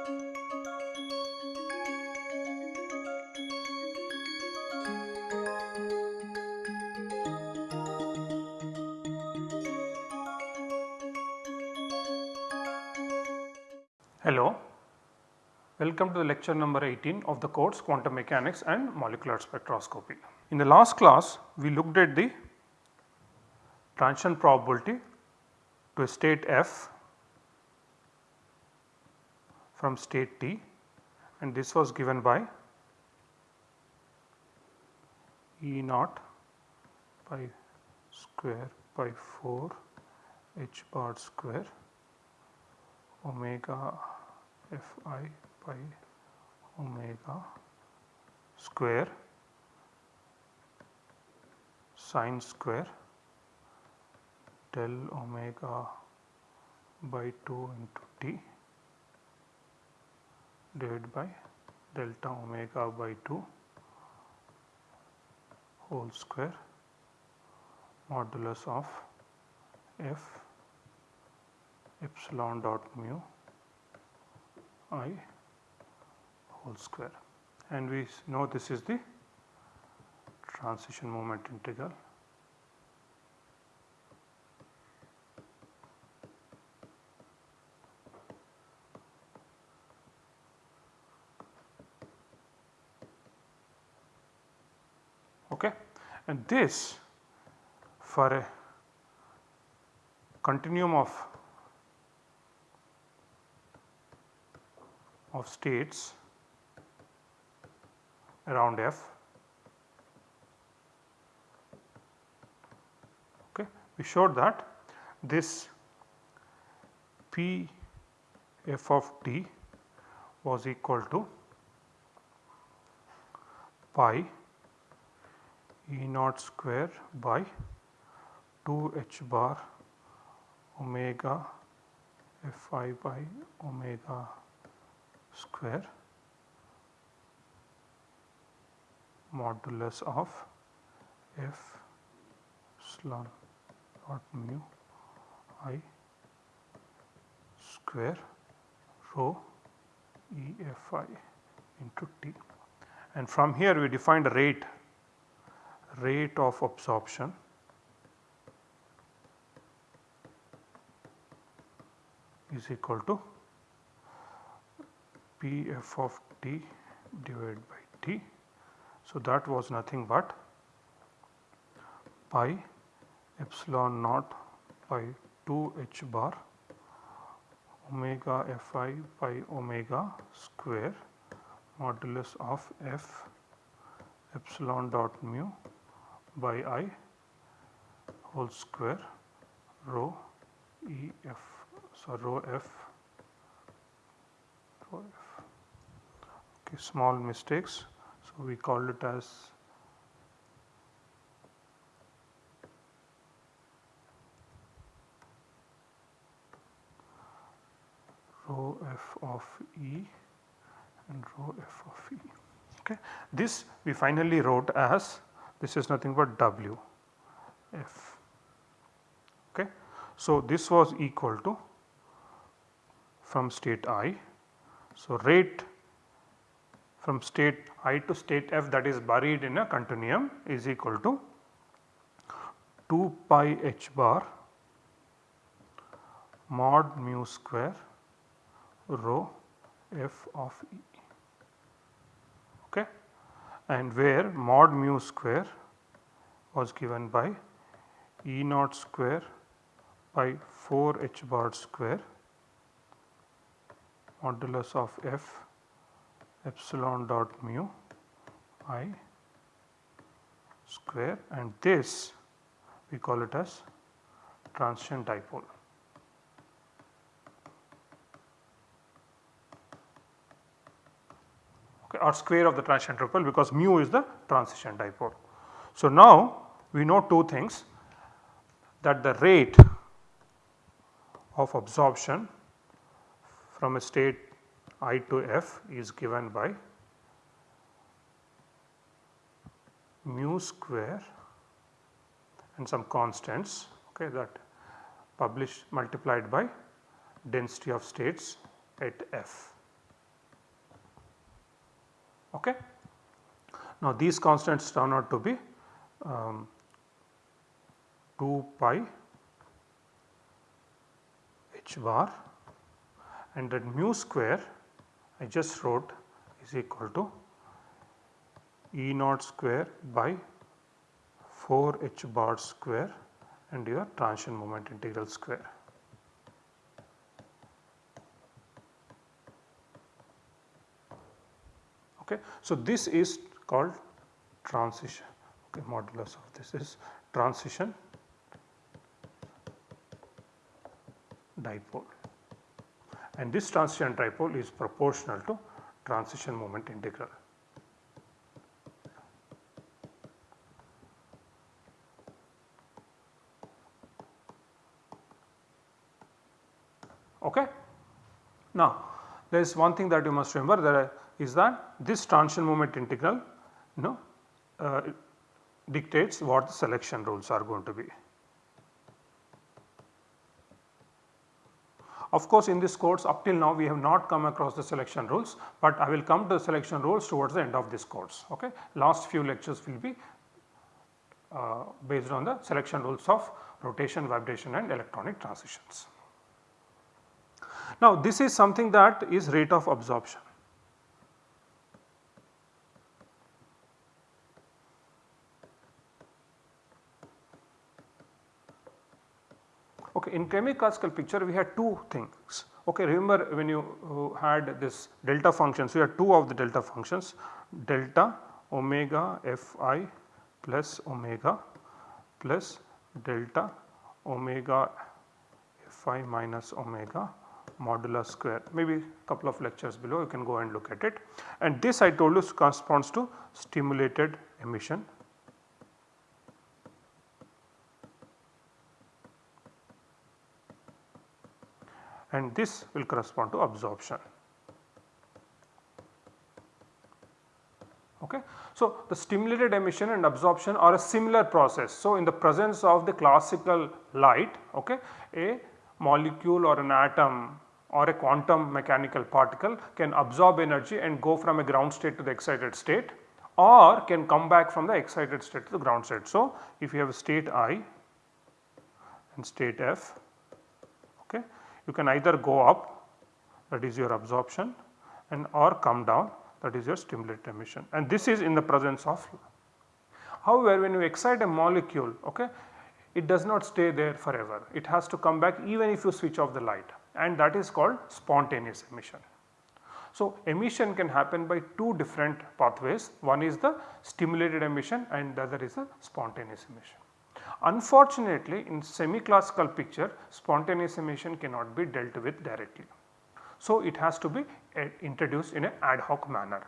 Hello, welcome to the lecture number 18 of the course quantum mechanics and molecular spectroscopy. In the last class we looked at the transition probability to a state f from state t and this was given by E naught pi square by 4 h bar square omega f i by omega square sine square del omega by 2 into t divided by delta omega by 2 whole square modulus of f epsilon dot mu i whole square. And we know this is the transition moment integral okay and this for a continuum of of states around f. Okay we showed that this p f of t was equal to pi E naught square by 2 h bar omega f i by omega square modulus of f epsilon dot mu i square rho E f i into t. And from here we defined a rate rate of absorption is equal to P f of t divided by t. So, that was nothing but pi epsilon naught by 2 h bar omega f i by omega square modulus of f epsilon dot mu by i whole square rho E f so rho f rho f. Okay small mistakes so we call it as rho f of E and rho f of E. Okay this we finally wrote as this is nothing but W f okay. So, this was equal to from state i. So, rate from state i to state f that is buried in a continuum is equal to 2 pi h bar mod mu square rho f of E and where mod mu square was given by E naught square by 4 h bar square modulus of f epsilon dot mu i square and this we call it as transition dipole. Or square of the transition dipole because mu is the transition dipole. So, now we know two things that the rate of absorption from a state i to f is given by mu square and some constants okay, that published multiplied by density of states at f. Okay. Now these constants turn out to be um, 2 pi h bar and that mu square I just wrote is equal to E naught square by 4 h bar square and your transition moment integral square. Okay. So, this is called transition okay, modulus of this is transition dipole and this transition dipole is proportional to transition moment integral. Okay. Now, there is one thing that you must remember that is that this transition moment integral you know uh, dictates what the selection rules are going to be. Of course, in this course up till now we have not come across the selection rules, but I will come to the selection rules towards the end of this course. Okay. Last few lectures will be uh, based on the selection rules of rotation, vibration and electronic transitions. Now this is something that is rate of absorption. Okay, in chemical picture we had two things. Okay, remember when you uh, had this delta functions, we had two of the delta functions delta omega fi plus omega plus delta omega fi minus omega modulus square maybe couple of lectures below you can go and look at it and this I told you corresponds to stimulated emission and this will correspond to absorption. Okay. So, the stimulated emission and absorption are a similar process. So, in the presence of the classical light okay, a molecule or an atom or a quantum mechanical particle can absorb energy and go from a ground state to the excited state or can come back from the excited state to the ground state. So, if you have a state I and state F you can either go up that is your absorption and or come down that is your stimulated emission and this is in the presence of. However, when you excite a molecule okay, it does not stay there forever it has to come back even if you switch off the light and that is called spontaneous emission. So, emission can happen by two different pathways one is the stimulated emission and the other is the spontaneous emission. Unfortunately, in semi-classical picture spontaneous emission cannot be dealt with directly. So, it has to be uh, introduced in an ad hoc manner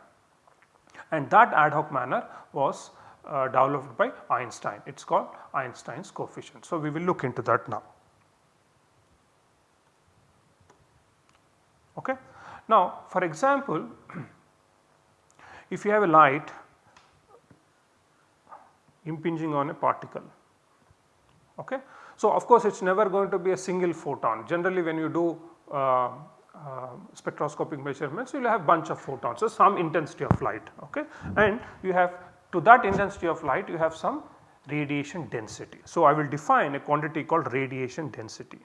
and that ad hoc manner was uh, developed by Einstein it is called Einstein's coefficient. So, we will look into that now. Okay. Now for example, if you have a light impinging on a particle okay. So of course it is never going to be a single photon generally when you do uh, uh, spectroscopic measurements you will have bunch of photons so some intensity of light okay and you have to that intensity of light you have some radiation density. So I will define a quantity called radiation density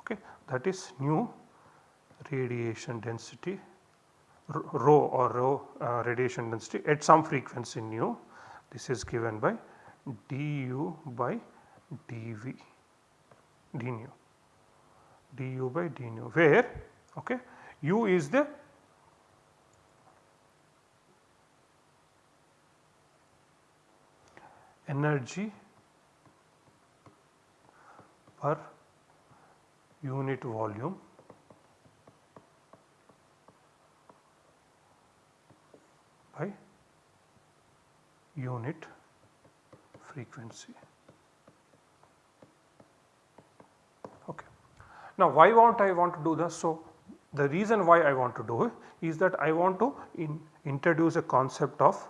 Okay, that is new radiation density rho or rho uh, radiation density at some frequency nu. This is given by du by dv d nu du by d nu where? Okay. U is the energy per unit volume by unit frequency. Okay. Now why won't I want to do this? So the reason why I want to do it is that I want to in introduce a concept of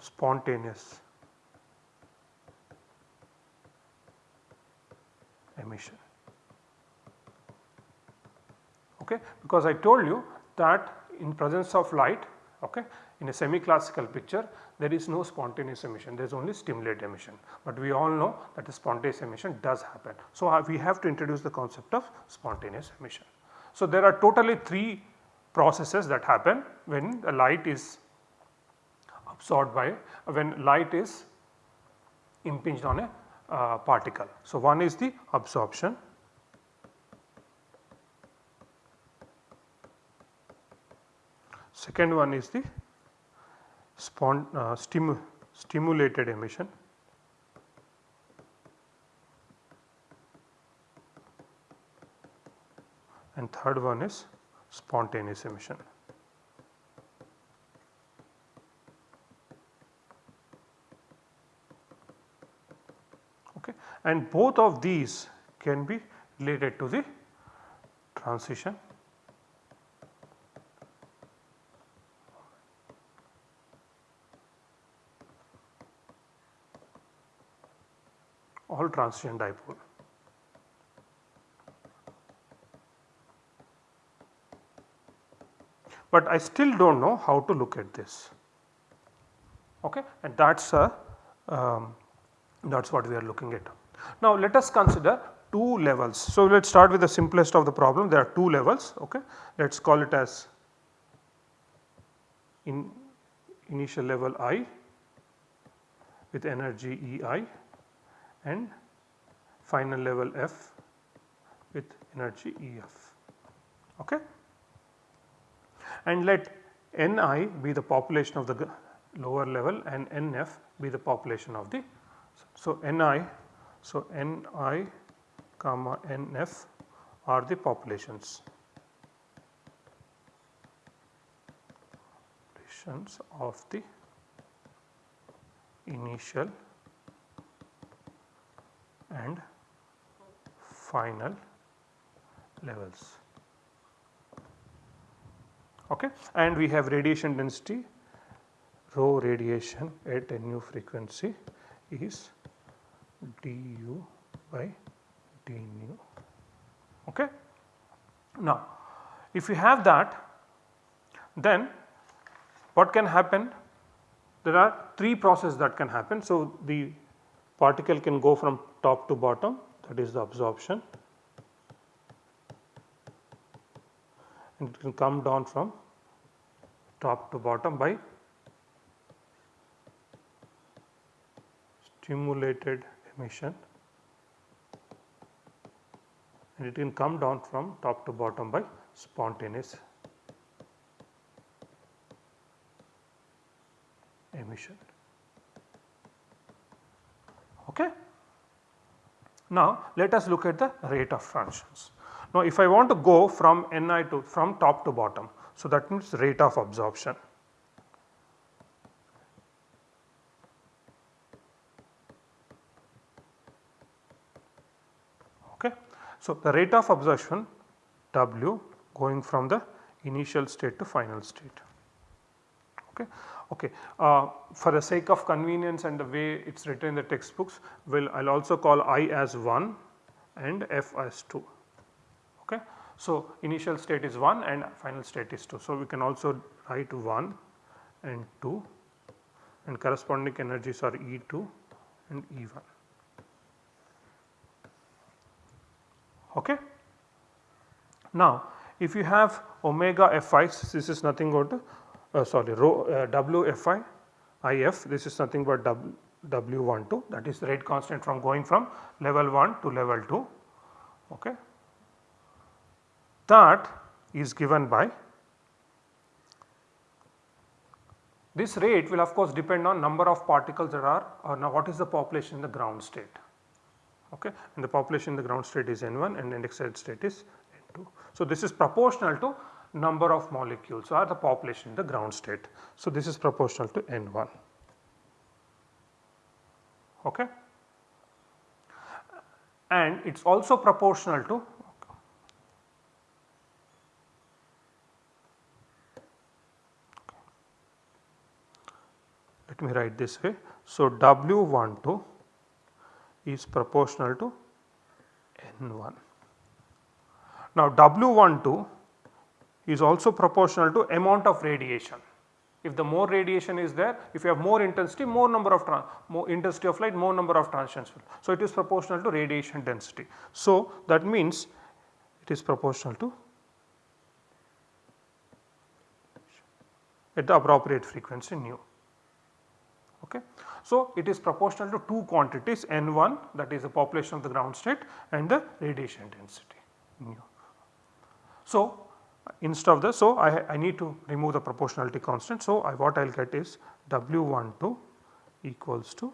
spontaneous emission. Okay? Because I told you that in presence of light okay, in a semi classical picture there is no spontaneous emission there is only stimulated emission, but we all know that the spontaneous emission does happen. So, uh, we have to introduce the concept of spontaneous emission. So, there are totally 3 processes that happen when the light is absorbed by when light is impinged on a uh, particle. So, one is the absorption, second one is the uh, stimu, stimulated emission and third one is spontaneous emission. Okay. And both of these can be related to the transition all transition dipole. but I still do not know how to look at this okay and that is a um, that is what we are looking at. Now let us consider two levels. So let us start with the simplest of the problem there are two levels okay let us call it as in initial level I with energy EI and final level F with energy EF okay and let Ni be the population of the lower level and Nf be the population of the. So, Ni, so Ni comma Nf are the populations. Populations of the initial and final levels okay. and we have radiation density rho radiation at a new frequency is du by d nu. Okay. Now, if you have that then what can happen? There are 3 processes that can happen. So, the particle can go from top to bottom that is the absorption and it can come down from top to bottom by stimulated emission and it can come down from top to bottom by spontaneous emission. Okay. Now let us look at the rate of transitions. Now if I want to go from Ni to from top to bottom so, that means rate of absorption. Okay. So, the rate of absorption W going from the initial state to final state. Okay. Okay. Uh, for the sake of convenience and the way it is written in the textbooks, will I will also call I as 1 and F as 2. Okay. So, initial state is 1 and final state is 2. So, we can also write 1 and 2 and corresponding energies are E2 and E1. Okay. Now, if you have omega Fi, this is nothing but uh, sorry rho uh, W Fi IF, this is nothing but W W12 that is the rate constant from going from level 1 to level 2. Okay that is given by this rate will of course depend on number of particles that are or now what is the population in the ground state okay and the population in the ground state is N1 and excited state is N2. So, this is proportional to number of molecules or the population in the ground state. So, this is proportional to N1 okay and it is also proportional to let me write this way. So, W12 is proportional to N1. Now W12 is also proportional to amount of radiation. If the more radiation is there, if you have more intensity, more number of more intensity of light, more number of transients. So, it is proportional to radiation density. So, that means it is proportional to at the appropriate frequency nu. Okay. So, it is proportional to two quantities N1 that is the population of the ground state and the radiation density nu. So, instead of this so I, I need to remove the proportionality constant. So, I what I will get is W12 equals to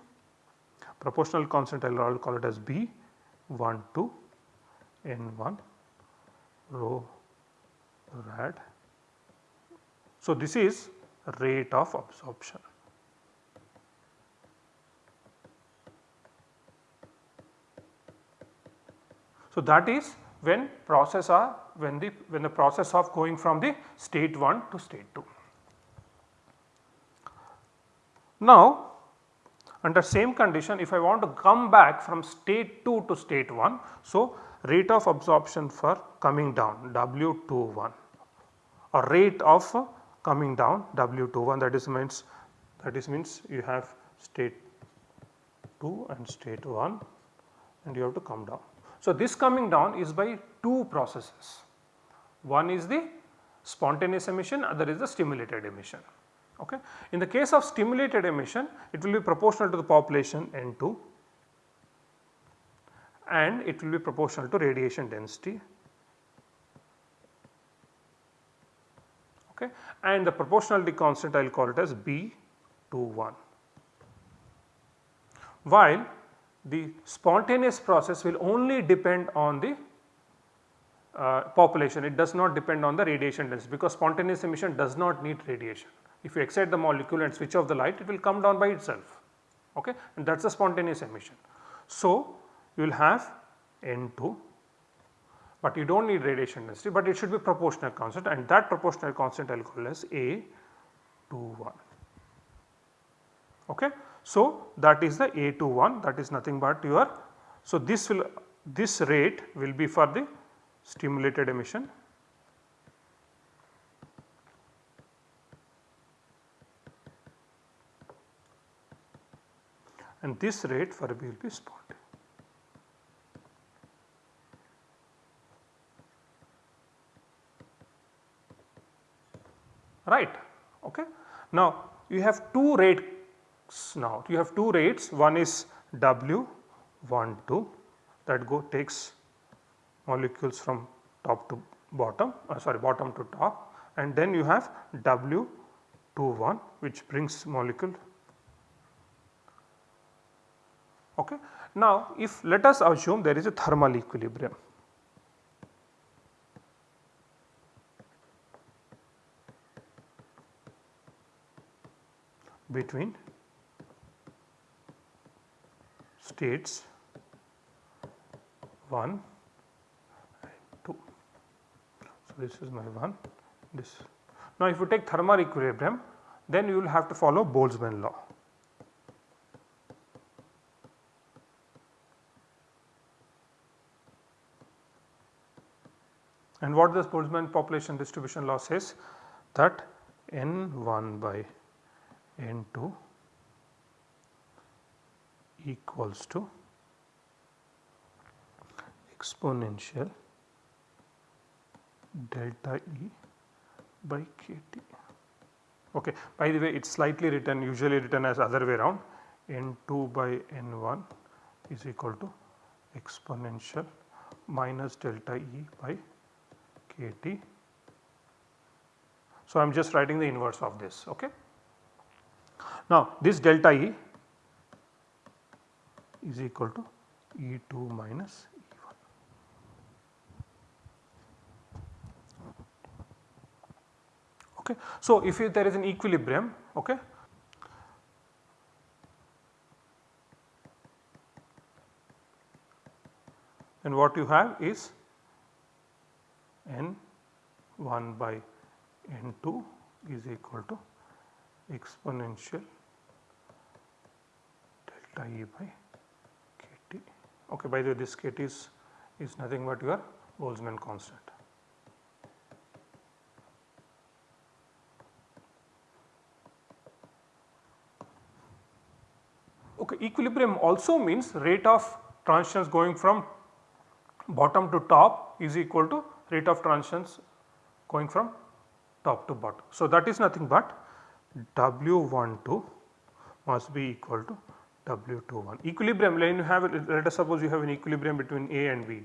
proportional constant I will call it as B12 N1 rho rad. So, this is rate of absorption. So, that is when process are when the when the process of going from the state 1 to state 2. Now under same condition if I want to come back from state 2 to state 1. So, rate of absorption for coming down W21 or rate of coming down W21 that is means that is means you have state 2 and state 1 and you have to come down. So, this coming down is by two processes. One is the spontaneous emission, other is the stimulated emission. Okay. In the case of stimulated emission, it will be proportional to the population N2 and it will be proportional to radiation density. Okay. And the proportionality constant I will call it as B21. While the spontaneous process will only depend on the uh, population, it does not depend on the radiation density because spontaneous emission does not need radiation. If you excite the molecule and switch off the light, it will come down by itself okay? and that is the spontaneous emission. So, you will have N2 but you do not need radiation density but it should be proportional constant and that proportional constant I will call as A21 okay. So, that is the A21 that is nothing but your so this will this rate will be for the stimulated emission and this rate for B will be spontaneous. right. Okay. Now, you have two rates now, you have two rates one is W 1 2 that go takes molecules from top to bottom uh, sorry bottom to top. And then you have W 2 1 which brings molecule. Okay. Now, if let us assume there is a thermal equilibrium. Between states 1 and 2. So, this is my 1 this. Now, if you take thermal equilibrium then you will have to follow Boltzmann law. And what this Boltzmann population distribution law says that n1 by n2 equals to exponential delta E by kT. Okay. By the way it is slightly written usually written as other way around n2 by n1 is equal to exponential minus delta E by kT. So, I am just writing the inverse of this. Okay. Now, this delta E is equal to E2 minus E1. Okay. So, if there is an equilibrium okay, then what you have is n 1 by n 2 is equal to exponential delta E by kT. Okay, by the way this kT is is nothing but your Boltzmann constant. Okay, equilibrium also means rate of transitions going from bottom to top is equal to rate of transitions going from top to bottom. So, that is nothing but W12 must be equal to W21. Equilibrium you have let us suppose you have an equilibrium between A and B.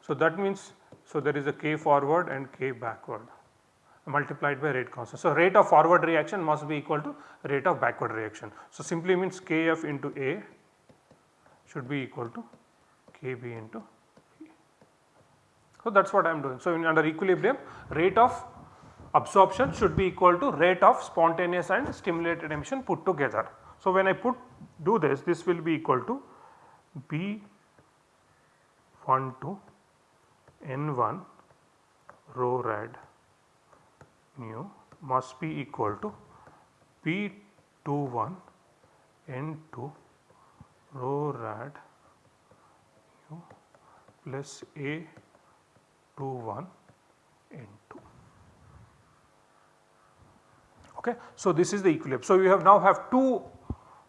So, that means so there is a K forward and K backward multiplied by rate constant. So, rate of forward reaction must be equal to rate of backward reaction. So, simply means Kf into A should be equal to Kb into E. So, that is what I am doing. So, in under equilibrium rate of absorption should be equal to rate of spontaneous and stimulated emission put together. So, when I put do this this will be equal to B 1 to N 1 rho rad nu must be equal to B 2 1 N 2 rho rad nu plus A 2 1 N 2. Okay. So, this is the equilibrium. So, you have now have two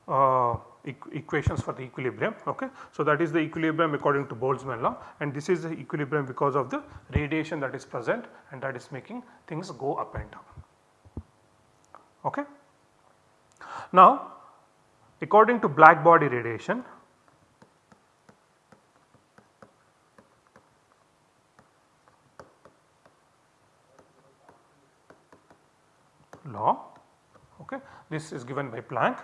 uh, equations for the equilibrium. Okay. So, that is the equilibrium according to Boltzmann law and this is the equilibrium because of the radiation that is present and that is making things go up and down. Okay. Now, according to black body radiation law okay this is given by Planck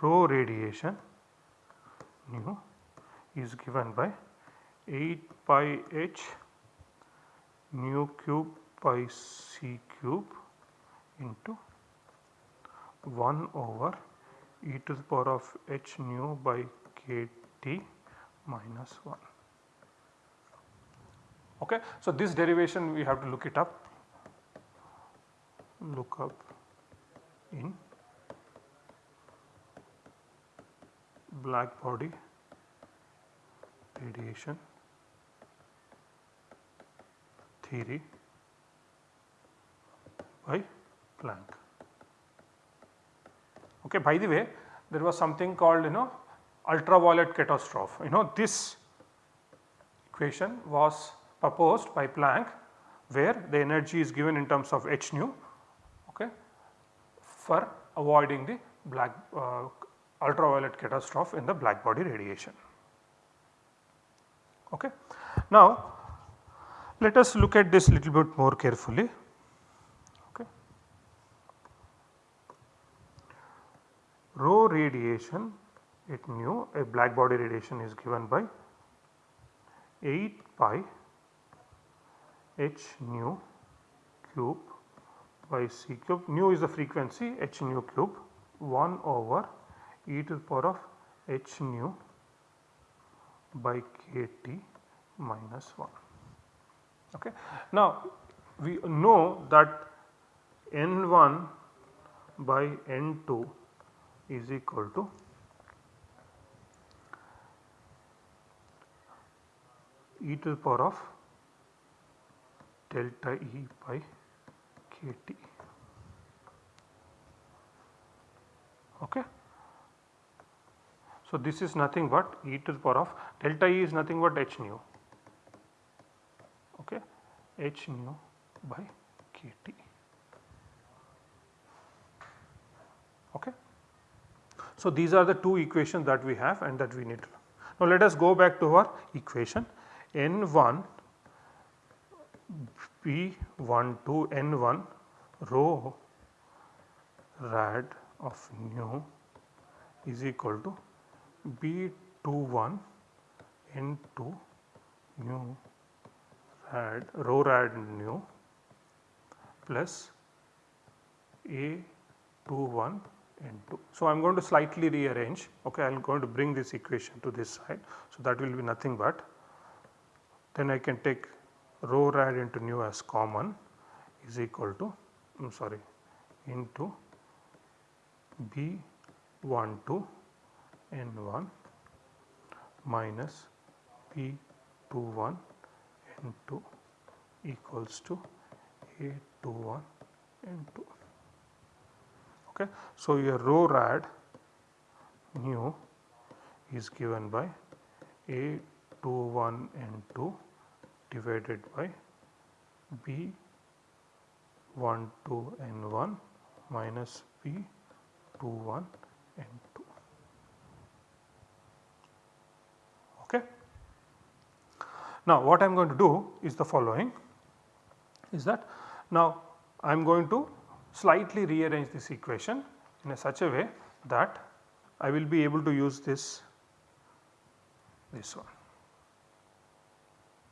rho radiation nu is given by 8 pi h nu cube by c cube into 1 over e to the power of h nu by k t minus 1. Okay. So, this derivation we have to look it up, look up in black body radiation theory by Planck. Okay, by the way there was something called you know ultraviolet catastrophe you know this equation was proposed by Planck where the energy is given in terms of h nu okay, for avoiding the black uh, ultraviolet catastrophe in the black body radiation. Okay. Now, let us look at this little bit more carefully. Okay. Rho radiation it nu a black body radiation is given by 8 pi h nu cube by c cube nu is the frequency h nu cube 1 over e to the power of h nu by k t minus 1. Okay. Now, we know that n 1 by n 2 is equal to e to the power of delta E by k t. Okay. So, this is nothing but e to the power of delta E is nothing but h nu okay h nu by k t okay. So, these are the two equations that we have and that we need to. Now, let us go back to our equation n 1 p 1 to n 1 rho rad of nu is equal to B21 N2 nu rad rho rad nu plus A21 N2. So, I am going to slightly rearrange okay I am going to bring this equation to this side. So, that will be nothing but then I can take rho rad into nu as common is equal to I am sorry into B12 N1 minus B21 N2 equals to A21 N2. Okay. So, your rho rad nu is given by A21 N2 divided by B12 N1 minus B21 Now what I am going to do is the following is that now I am going to slightly rearrange this equation in a such a way that I will be able to use this this one.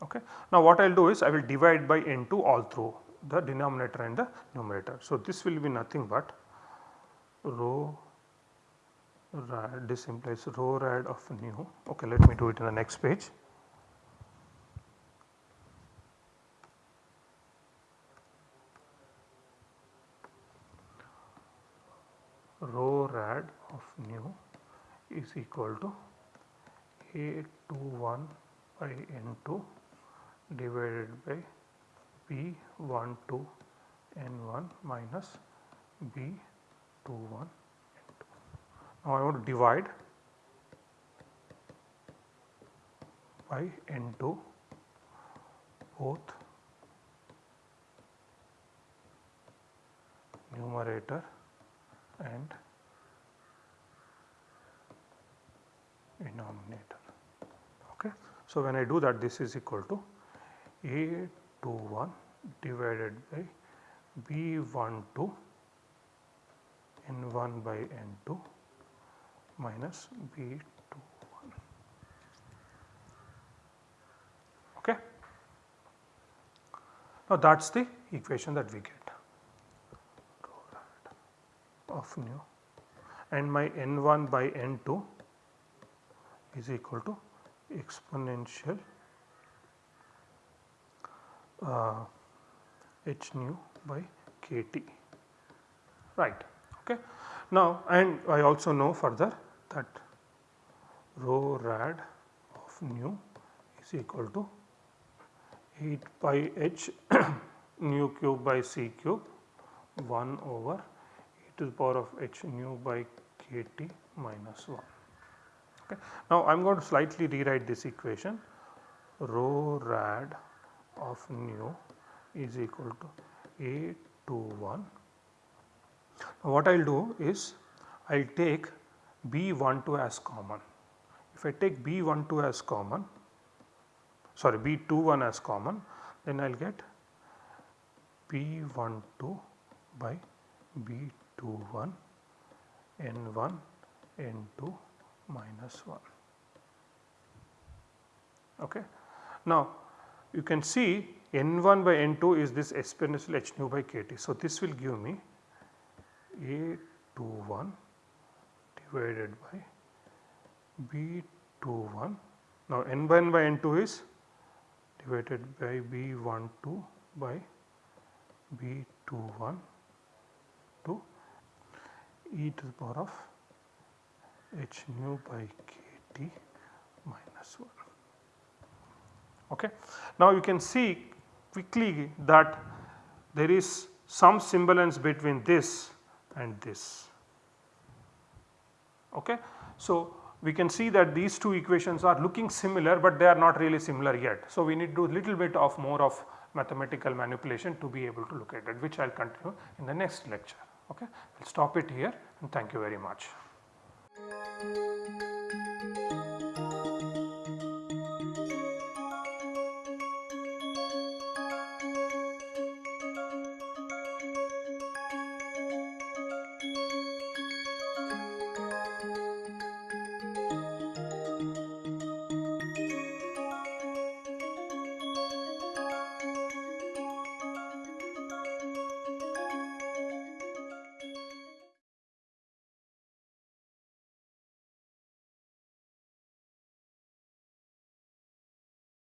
Okay. Now what I will do is I will divide by n2 all through the denominator and the numerator. So this will be nothing but rho rad this implies rho rad of nu okay let me do it in the next page. Rho rad of nu is equal to A21 by N2 divided by B12 N1 minus B21 now I want to divide by N2 both numerator and denominator. Okay. So, when I do that this is equal to A21 divided by B12 N1 by N2 minus B21. Okay. Now that is the equation that we get nu and my n1 by n2 is equal to exponential uh, h nu by kt right okay. Now and I also know further that rho rad of nu is equal to 8 pi h nu cube by c cube 1 over to the power of h nu by kt minus 1. Okay. Now I am going to slightly rewrite this equation rho rad of nu is equal to a to 1. Now what I will do is I will take B12 as common. If I take B12 as common, sorry B21 as common, then I will get B12 by B21 N1 N2 minus 1. Okay. Now you can see N1 by N2 is this exponential h nu by kt. So this will give me a 2 1 divided by b 2 1. Now N1 by N2 is divided by b 1 2 by B21 to e to the power of h nu by kt minus 1. Okay. Now you can see quickly that there is some semblance between this and this. Okay. So, we can see that these two equations are looking similar, but they are not really similar yet. So, we need to do a little bit of more of mathematical manipulation to be able to look at it which I will continue in the next lecture. Okay. We will stop it here and thank you very much.